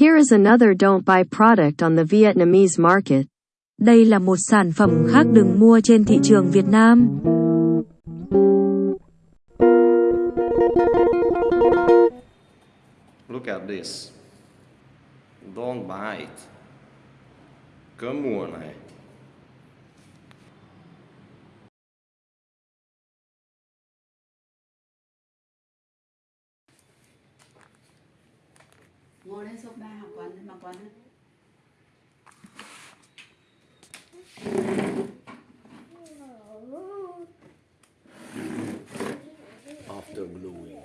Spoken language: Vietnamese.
Here is another don't buy product on the Vietnamese market. Đây là một sản phẩm khác đừng mua trên thị trường Việt Nam. Look at this. Don't buy it. Cơm mua này. ngồi lên sofa học quần mặc quần After blowing.